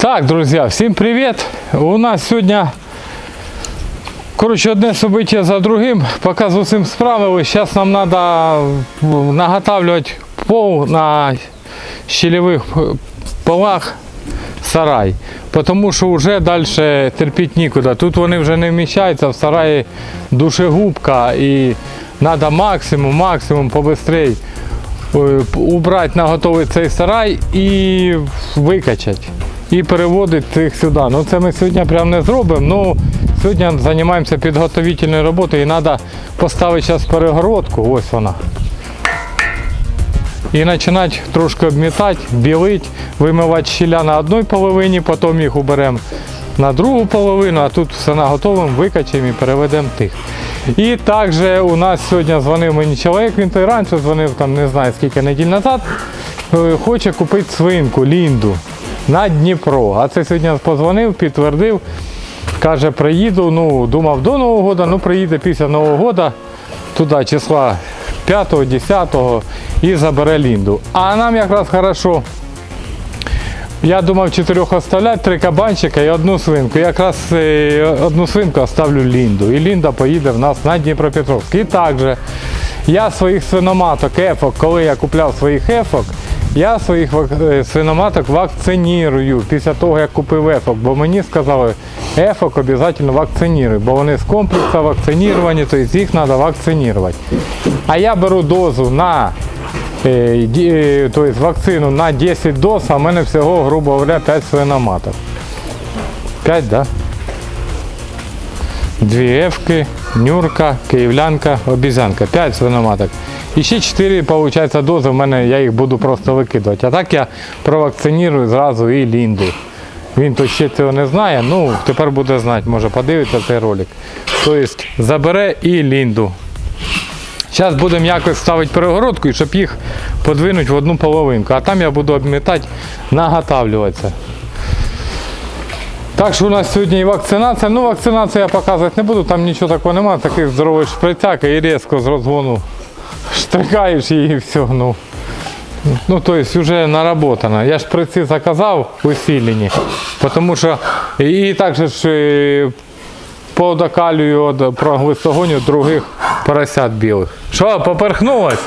Так, друзья, всем привет! У нас сегодня, короче, одне событие за другим. Пока з усім справились. Сейчас нам надо наготавливать пол на щелевых полах сарай. Потому що вже далі терпіти нікуди. Тут вони вже не вміщаються, в сараї душегубка і треба максимум, максимум побыстрей е, убрати на готовий цей сарай і викачати. І переводити їх сюди. Ну це ми сьогодні прям не зробимо. Ну, сьогодні займаємося підготовительною роботою і треба поставити зараз перегородку. Ось вона. І починати трошки обмітати, білити, вимивати щіля на одній половині, потім їх уберемо на другу половину, а тут все наготовимо, викачаємо і переведемо тих. І також у нас сьогодні дзвонив мені чоловік, він той раніше дзвонив, там не знаю скільки неділь назад, е, хоче купити свинку, лінду на Дніпро. А це сьогодні позвонив, підтвердив, каже, приїду, ну, думав до Нового року, ну приїде після Нового року, туди числа 5-10 і забере Лінду. А нам якраз хорошо. Я думав чотирьох оставляти, три кабанчика і одну свинку. Якраз е, одну свинку оставлю Лінду. І Лінда поїде в нас на Дніпропетровськ. І також я своїх свиноматок, ефок, коли я купляв своїх ефок, я своїх е, свиноматок вакцинірую після того, як купив ефок. Бо мені сказали, ефок обов'язково вакцинуй, бо вони з комплексу вакциніровані, тобто їх треба вакцинувати. А я беру дозу на е, е, то вакцину на 10 доз, а в мене всього, грубо говоря, 5 свиноматок. 5, да? Дві ефки, нюрка, київлянка, обізянка. 5 свиноматок. І ще 4, виходить, дози в мене, я їх буду просто викидувати. А так я провакцинірую зразу і Лінду. Він то ще цього не знає, ну тепер буде знати, може подивитися цей ролик. Тобто забере і Лінду. Зараз будемо якось ставити перегородку, і щоб їх подвинути в одну половинку. А там я буду обмітати, наготавлюватися. Так що у нас сьогодні і вакцинація. Ну, вакцинацію я показувати не буду, там нічого такого немає, таких здорових шприцяк і різко з розгону штрикаєш її і все. Ну, ну то есть вже наработано. Я шприці заказав усилені, тому що і також ж е, подокалюю проглистогоню других поросят білих. Що, поперхнулось?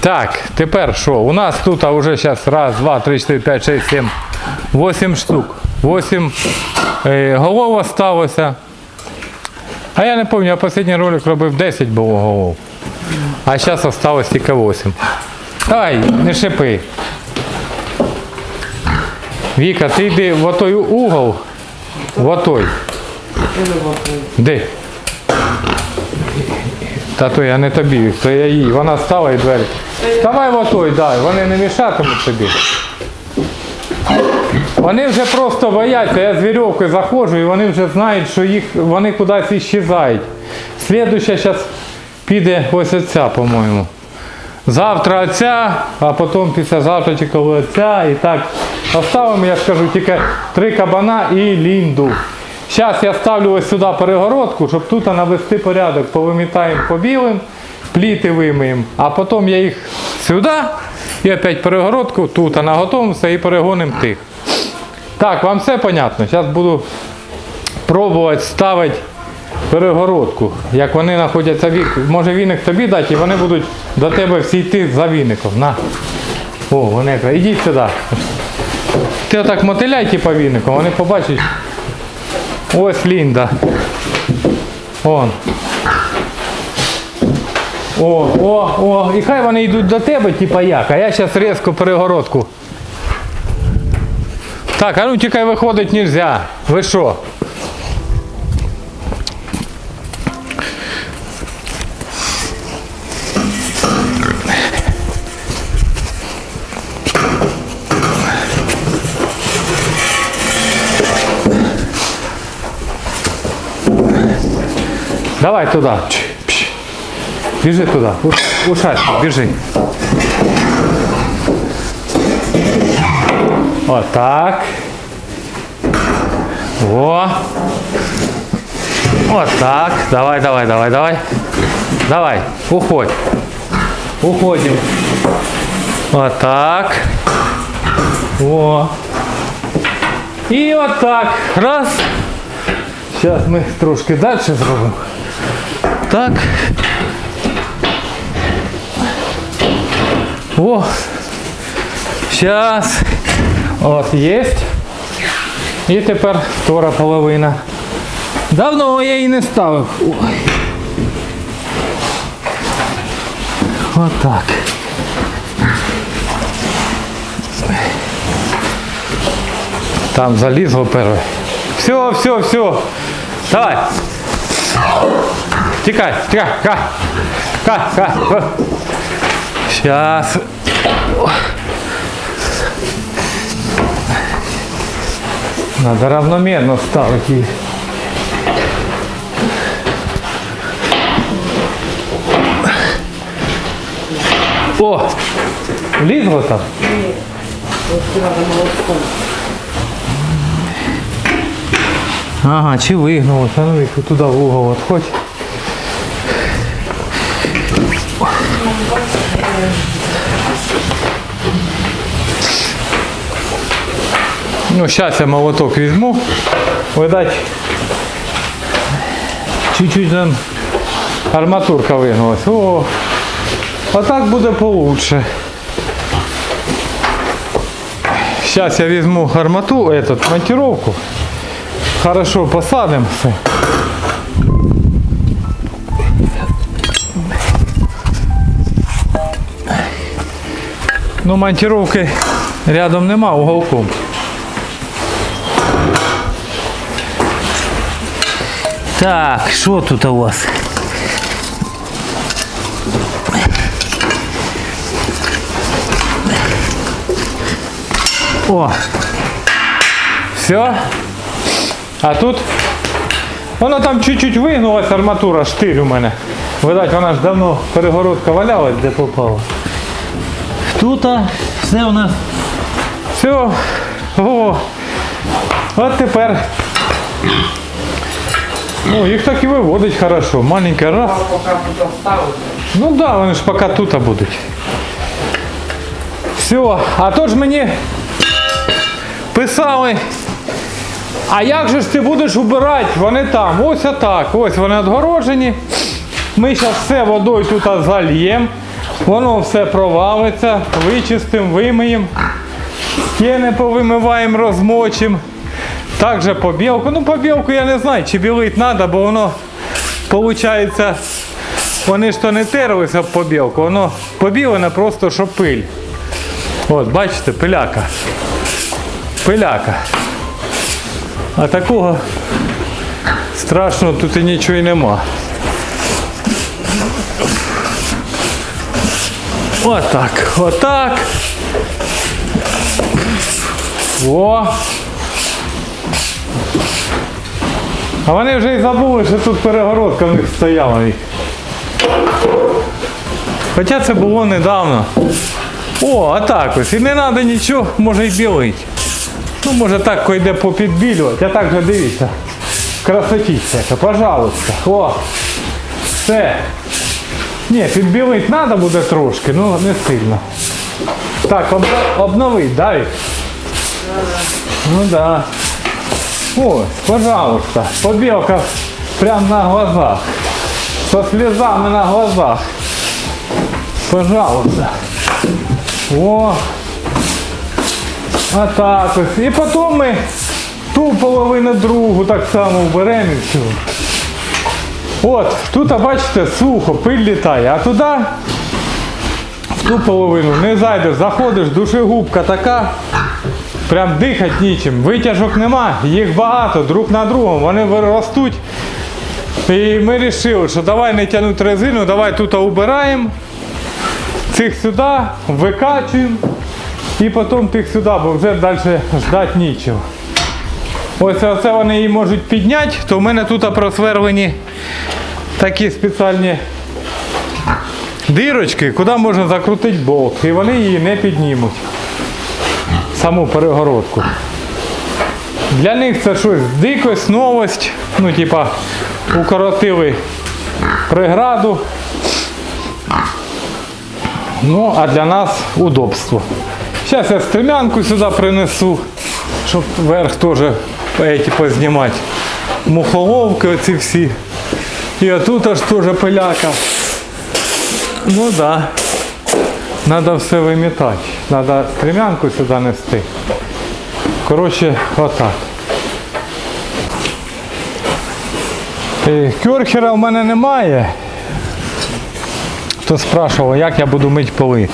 Так, тепер що? У нас тут вже зараз раз, два, три, чотири, п'ять, шість, сім, вісім штук. Вісім е, голов осталося. А я не пам'ятаю, я останній ролик робив 10 було голов. А зараз осталось тільки 8. Давай, не шипи. Віка, ти йди в отой угол. В отой. Де? Та то я не тобі, то я їй. Вона стала і двері. Давай в отой, дай, вони не мішатимуть тобі. Вони вже просто бояться, я з вірьовкою заходжу і вони вже знають, що їх вони кудись іщезають. Слідуюча зараз піде ось оця, по-моєму. Завтра оця, а потім післязавтра коли оця. І так оставимо, я скажу, тільки три кабана і лінду. Зараз я ставлю ось сюди перегородку, щоб тут навести порядок. Повимітаємо по білим, пліти вимиємо, а потім я їх сюди і опять перегородку, тут наготовимося і перегонимо тих. Так, вам все понятно? Зараз буду пробувати ставити перегородку. Як вони знаходяться вік. Може віник тобі дати і вони будуть до тебе всі йти за віником. На. О, вони якраз. Ідіть сюди. Ти отак мотиляй типа віником, вони побачать. Ось Лінда. Он. О, о, о. І хай вони йдуть до тебе, типа як, а я зараз різко перегородку. Так, а ну тікай виходить нельзя. Ви що? Давай туда. Чш, пш. Біжи туди. У- Ушать, біжи. Отак. О. Отак. Давай, давай, давай, давай. Давай, уходь. Уходим. Отак. О. І отак. Раз. Зараз ми трошки далі зробимо. Так. О. Зараз. От, є. І тепер втора половина. Давно я її не ставив. Ой. Отак. Там залізло перше. Все, все, все. Давай. Тікай, тікай, тікай. Тікай, тікай. Сейчас. Надо равномерно ставить її. О! Влізло там? Ага, чи вигнуло, а ну їх туди в угол отходь. Ну, зараз я молоток візьму. Видать, чуть-чуть там арматурка вигнулась. О, а так буде получше. Сейчас я возьму армату, этот, монтировку. Хорошо посадим все. Ну, монтировки рядом нема, уголком. Так, що тут у вас? О! Все. А тут воно там чуть-чуть вигнулась арматура, штиль у мене. Видать, вона ж давно перегородка валялась, де попала. Тут все у нас. Все. О. От тепер. Ну, їх так і виводить хорошо. Маленька раз. Ну так, да, вони ж поки тут будуть. Все, а то ж мені писали. А як же ж ти будеш убирати? Вони там, ось отак, ось вони відгорожені. Ми зараз все водою тут зальємо. Воно все провалиться, вичистимо, вимиємо. Стіни повимиваємо, розмочимо. Також побілку. Ну, побілку я не знаю, чи білити треба, бо воно виходить, вони ж то не терлися об побілку, воно побілене просто, що пиль. От, бачите, пиляка. Пиляка. А такого страшного тут і нічого і нема. Отак, отак. О. А вони вже і забули, що тут перегородка в них стояла. Хоча це було недавно. О, а так ось. І не треба нічого, може й білить. Ну, може так йде попідбілювати, а так же дивіться. Красотіця, яка, пожалуйста. О, все. Ні, підбілити треба буде трошки, ну не сильно. Так, об, обновить, да, Вік? Ну да. Ось, пожалуйста, побілка прямо на глазах. Со слезами на глазах. Пожалуйста. О. А так ось. І потім ми ту половину другу так само вберемо і все. От, тут, бачите, сухо, пиль літає, а туди? В ту половину не зайдеш, заходиш, душегубка така, прям дихати нічим. Витяжок нема, їх багато, друг на другому, вони виростуть. І ми вирішили, що давай не тягнути резину, давай тут убираємо, цих сюди, викачуємо і потім тих сюди, бо вже далі ждати нічого. Ось оце вони її можуть підняти, то в мене тут просверлені такі спеціальні дирочки, куди можна закрутити болт. І вони її не піднімуть. Саму перегородку. Для них це щось дикость, новость. Ну, типа, укоротили преграду. Ну, а для нас удобство. Зараз я стрімянку сюди принесу, щоб верх теж эти познімати. Мухоловки оці всі. І отут аж теж пиляка. Ну. Да. Надо все вимітати. Надо стремянку сюди нести. Коротше, отак. Е, Кьорхера в мене немає. Хто спрашував, як я буду мити поли.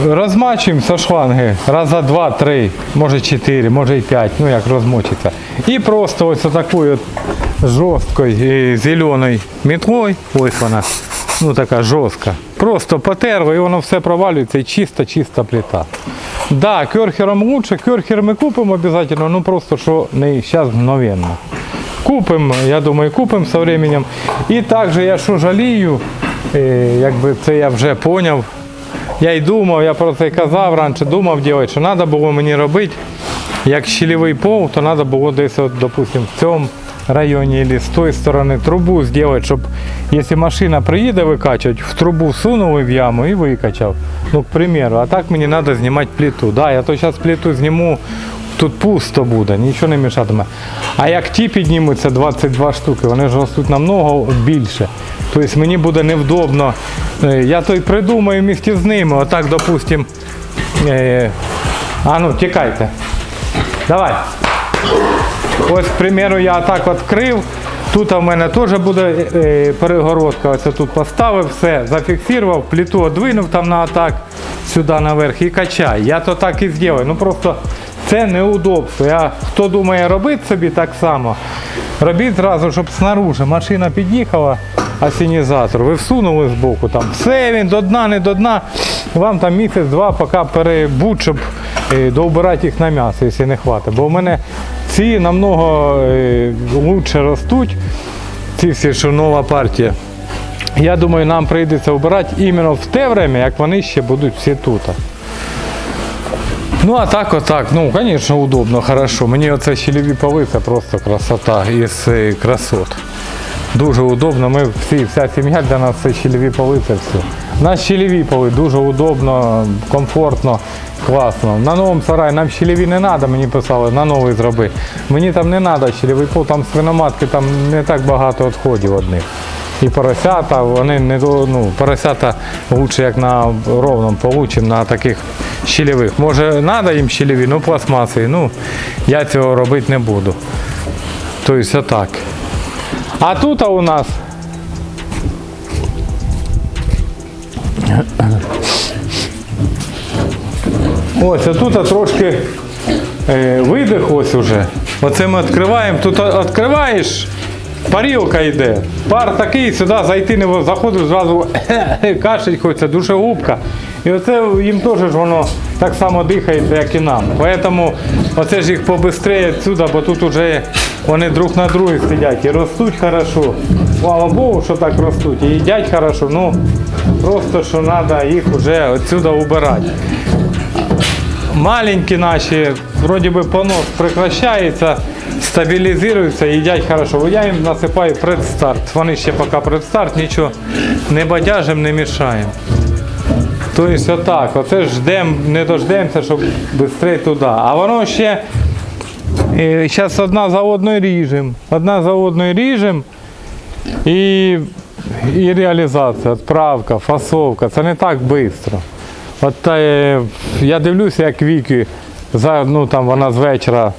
Розмачуємо шланги раза два, три, може чотири, може і п'ять, ну як розмочиться. І просто ось такою жорсткою е, зеленою мітлою, ось вона, ну така жорстка. Просто потерли і воно все провалюється і чиста-чиста плита. Да, керхером лучше, керхер ми купимо обов'язково, ну просто що не зараз мгновенно. Купимо, я думаю, купимо со временем. І також я що жалію, е, якби це я вже поняв. Я й думав, я про це казав раніше, думав робити, що треба було мені робити, як щільовий пол, то треба було десь, от, допустим, в цьому районі або з тої сторони трубу зробити, щоб якщо машина приїде викачувати, в трубу сунули в яму і викачав. Ну, к примеру, а так мені треба знімати плиту. Да, я то зараз плиту зніму, тут пусто буде, нічого не мішатиме. А як ті піднімуться 22 штуки, вони ж ростуть намного більше. Тобто мені буде невдобно. Е, Я то й придумаю місті з ними. Отак, допустим. Е, а ну, тікайте. Давай. Ось, к примеру, я так відкрив. Тут у мене теж буде е, перегородка. Ось тут поставив, все, зафіксував, плиту одвинув там на атак сюди наверх і качай. Я то так і зроблю. Ну просто це неудобство. Я, хто думає робити собі так само, робіть зразу, щоб снаружи машина під'їхала, асінізатор, ви всунули з боку там. Все він до дна, не до дна. Вам там місяць-два, поки перебудь, щоб е, доубирати їх на м'ясо, якщо не хватить. Бо в мене ці намного е, лучше ростуть, ці всі, що нова партія. Я думаю, нам прийдеться обирати іменно в те время, як вони ще будуть всі тут. Ну а так отак, ну звісно, удобно, хорошо. Мені оце щелеві це просто красота із е, красот. Дуже удобно. Ми всі, вся сім'я для нас це щелеві поли, це все. У нас щелеві поли дуже удобно, комфортно, класно. На новому сараї нам щелеві не треба, мені писали, на новий зроби. Мені там не треба щелевий пол, там свиноматки, там не так багато відходів одних. І поросята, вони не ну, поросята лучше як на ровному полу, на таких щелевих. Може треба їм щелеві, ну пластмасові, ну я цього робити не буду. Тобто отак. А тут у нас ось тут трошки е, видих ось уже. Оце ми відкриваємо. Тут відкриваєш, парілка йде. Пар такий, сюди зайти не заходиш зразу кашель хочеться, душегубка. І оце їм теж воно так само дихається, як і нам. Тому оце ж їх побистрее відсюди, бо тут вже вони друг на другі сидять і ростуть хорошо. Слава Богу, що так ростуть. І їдять хорошо. Ну просто що треба їх вже відсюди убирати. Маленькі наші, вроді би понос прекращається, стабілізуються, їдять хорошо. Я їм насипаю предстарт. Вони ще поки предстарт, нічого не бадяжим, не мішаємо. Тобто отак, оце ж ждем, не дождемося, щоб швидше туди. А воно ще зараз одна за одною ріжемо. Одна за одною ріжемо і, і реалізація, відправка, фасовка. Це не так швидко. От е, я дивлюся, як Вікі, за, ну, там, вона з вечора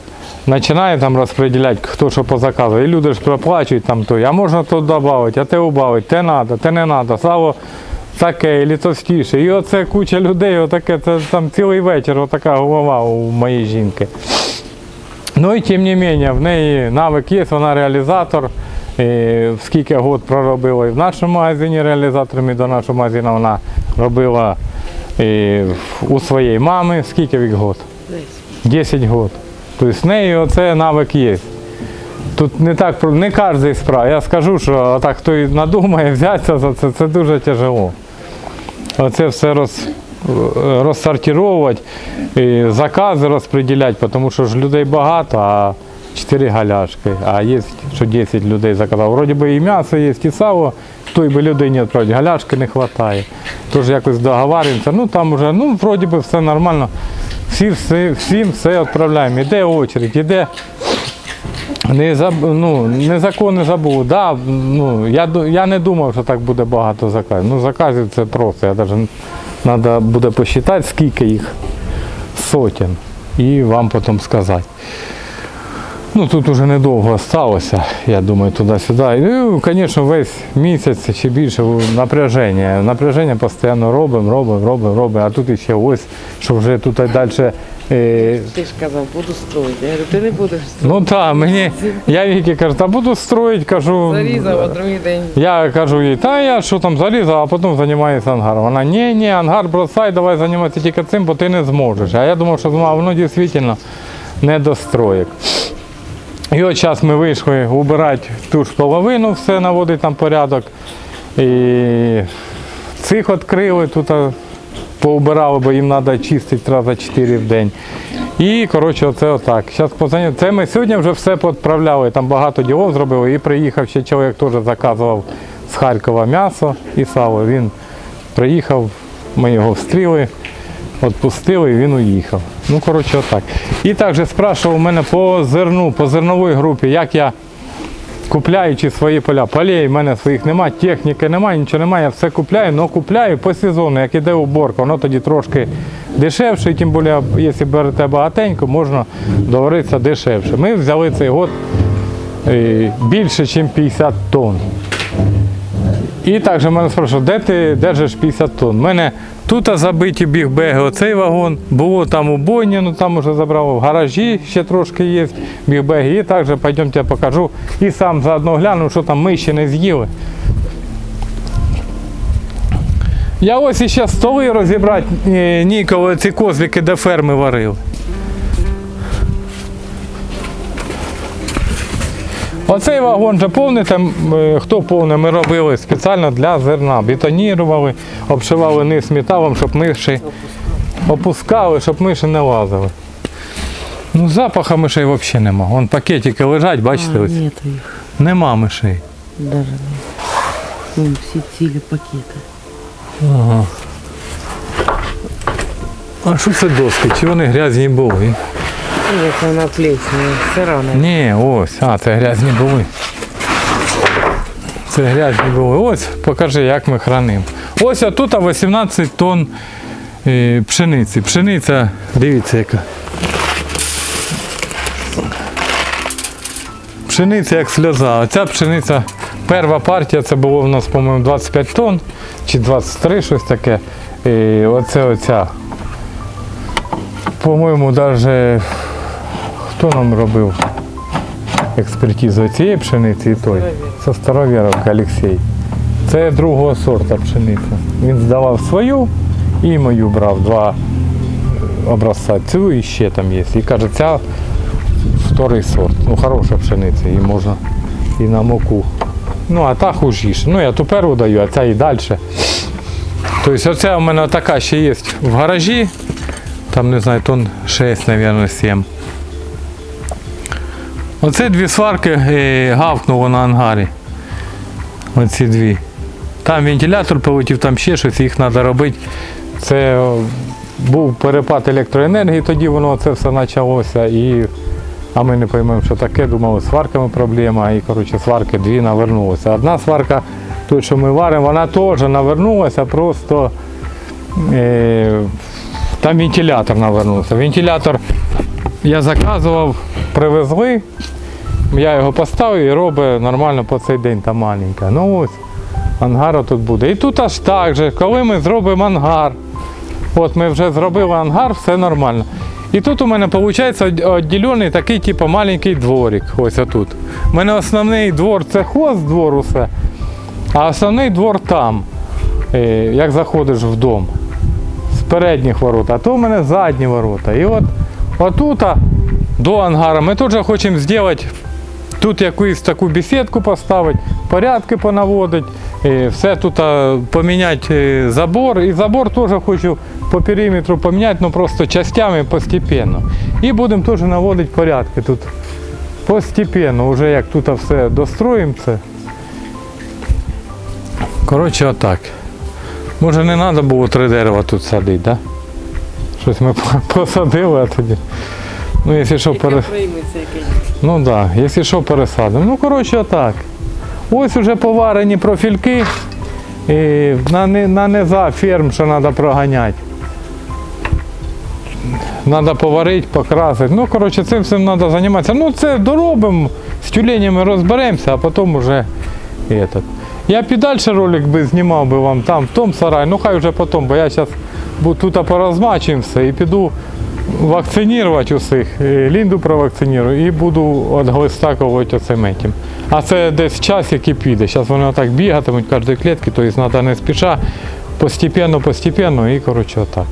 починає там розподіляти, хто що по заказу. І люди ж проплачують там той, а можна тут додати, а те убавити, те треба, те не треба. Сало таке, і товстіше. І оце куча людей, отаке, це там цілий вечір, отака голова у моєї жінки. Ну і тим не менше, в неї навик є, вона реалізатор. І скільки год проробила і в нашому магазині реалізатором, і до нашого магазину вона робила і у своєї мами. Скільки вік год? 10 год. Тобто в неї оце навик є. Тут не так не кожен справа. Я скажу, що так хто надумає взятися за це, це дуже тяжело. Оце все роз, розсортувати, і закази розподіляти, тому що ж людей багато, а 4 галяшки, а є, що 10 людей заказав. Вроді би і м'ясо є, і сало, той би людині відправити, галяшки не вистачає. Тож якось договарюємося, ну там вже, ну вроді би все нормально, всі, всі, всім все відправляємо. Іде очередь, іде не, заб, ну, незаконне забув. Да, ну, я, я не думав, що так буде багато заказів. Ну, заказів це просто. Я навіть треба буде посчитати, скільки їх сотень. І вам потім сказати. Ну, тут уже недовго сталося, я думаю, туди-сюди. Ну, звісно, весь місяць чи більше напряження. Напряження постійно робимо, робимо, робимо, робимо. А тут ще ось, що вже тут далі. Е, Ти ж казав, буду строїти. Я говорю, ти не будеш строїти. ну так, мені, я Вікі кажу, та буду строїти, кажу. Зарізав, а другий день. Я кажу їй, та я що там залізав, а потім займаюся ангаром. Вона, ні, ні, ангар бросай, давай займатися тільки цим, бо ти не зможеш. А я думав, що воно дійсно не достроїк. І от зараз ми вийшли убирати ту ж половину, все наводить там порядок. І цих відкрили, тут поубирали, бо їм треба чистити рази 4 в день. І коротше, оце отак. Зараз позвоню. Це ми сьогодні вже все відправляли, там багато ділов зробили. І приїхав ще чоловік теж заказував з Харкова м'ясо і сало. Він приїхав, ми його встріли, відпустили і він уїхав. Ну, коротше, отак. І також спрашував мене по зерну, по зерновій групі, як я купляючи свої поля. Полей в мене своїх немає, техніки немає, нічого немає, я все купляю, але купляю по сезону, як іде уборка, воно тоді трошки дешевше, тим більше, якщо берете багатенько, можна договоритися дешевше. Ми взяли цей год е, більше, ніж 50 тонн. І також мене спрашивали, де ти держиш 50 тонн? У мене тут забиті бігбеги, оцей вагон, було там у бойні, ну там вже забрав, в гаражі ще трошки є бігбеги. І також пойдемте покажу. І сам заодно гляну, що там ми ще не з'їли. Я ось іще столи розібрати е, ніколи ці козлики де ферми варили. Оцей вагон же повните, е, хто повний, ми робили спеціально для зерна. Бетонірували, обшивали низ металом, щоб миші опускали, щоб миші не лазили. Ну, запаха мишей взагалі нема. Вон пакетики лежать, бачите, ось. Нету їх. Нема мишей. Даже. Вон всі цілі пакети. Ага. А що це доски? Чи вони грязні були? Як вона плесня, все равно. Ні, ось, а, це грязні були. Це грязні були. Ось, покажи, як ми хранимо. Ось тут 18 тонн е, пшениці. Пшениця, дивіться яка. Пшениця як сльоза. Оця пшениця, перша партія, це було в нас, по-моєму, 25 тонн чи 23, щось таке. І оце оця. По-моєму, навіть хто нам робив експертизу цієї пшениці і той? Це Старовєровка Олексій. Це другого сорту пшениця. Він здавав свою і мою брав два образця. Цю і ще там є. І каже, ця вторий сорт. Ну, хороша пшениця, її можна і на муку. Ну, а та хужіше. Ну, я ту перву даю, а ця і далі. Тобто оця у мене така ще є в гаражі. Там, не знаю, тонн 6, мабуть, 7. Оце дві сварки е, гавкнуло на ангарі. Оці дві. Там вентилятор полетів, там ще щось, їх треба робити. Це був перепад електроенергії, тоді воно це все почалося. І, а ми не поймемо, що таке, думали, сварками проблема. І коротше, сварки дві навернулися. Одна сварка, той, що ми варимо, вона теж навернулася, просто е, там вентилятор навернувся. Вентилятор я заказував, привезли, я його поставив і робить нормально по цей день та маленька. Ну ось, ангар тут буде. І тут аж так же, коли ми зробимо ангар. От ми вже зробили ангар, все нормально. І тут у мене виходить відділений такий, типу, маленький дворик. Ось отут. У мене основний двор це хост двор усе, а основний двор там, е, як заходиш в дом з передніх ворот, а то в мене задні ворота. І от отут до ангара ми теж хочемо зробити тут якусь таку бесідку поставити, порядки понаводити, е, все тут поміняти е, забор. І забор теж хочу по периметру поміняти, ну просто частями постепенно. І будемо теж наводити порядки тут постепенно, вже як тут все достроїмо це. Коротше, отак. Може не треба було три дерева тут садити, да? Щось ми посадили, а тоді. Ну, якщо що, пере... Ну да, якщо що, пересадимо. Ну, коротше, отак. Ось вже поварені профільки. І на, на низа ферм, що треба проганяти. Треба поварити, покрасити. Ну, коротше, цим всім треба займатися. Ну, це доробимо, з тюленями розберемося, а потім вже этот. Я б і далі ролик би знімав би вам там, в тому сараї, ну хай вже потім, бо я зараз тут порозмачуємо все і піду вакцинувати усіх. е, Лінду провакцинірую і буду відглистакувати оцим этим. А це десь час, який піде. Зараз вони отак бігатимуть кожної клітки, тобто треба не спіша, постепенно, постепенно і коротше отак.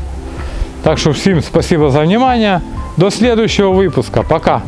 Так що всім спасибо за внимание. До следующего выпуска. Пока.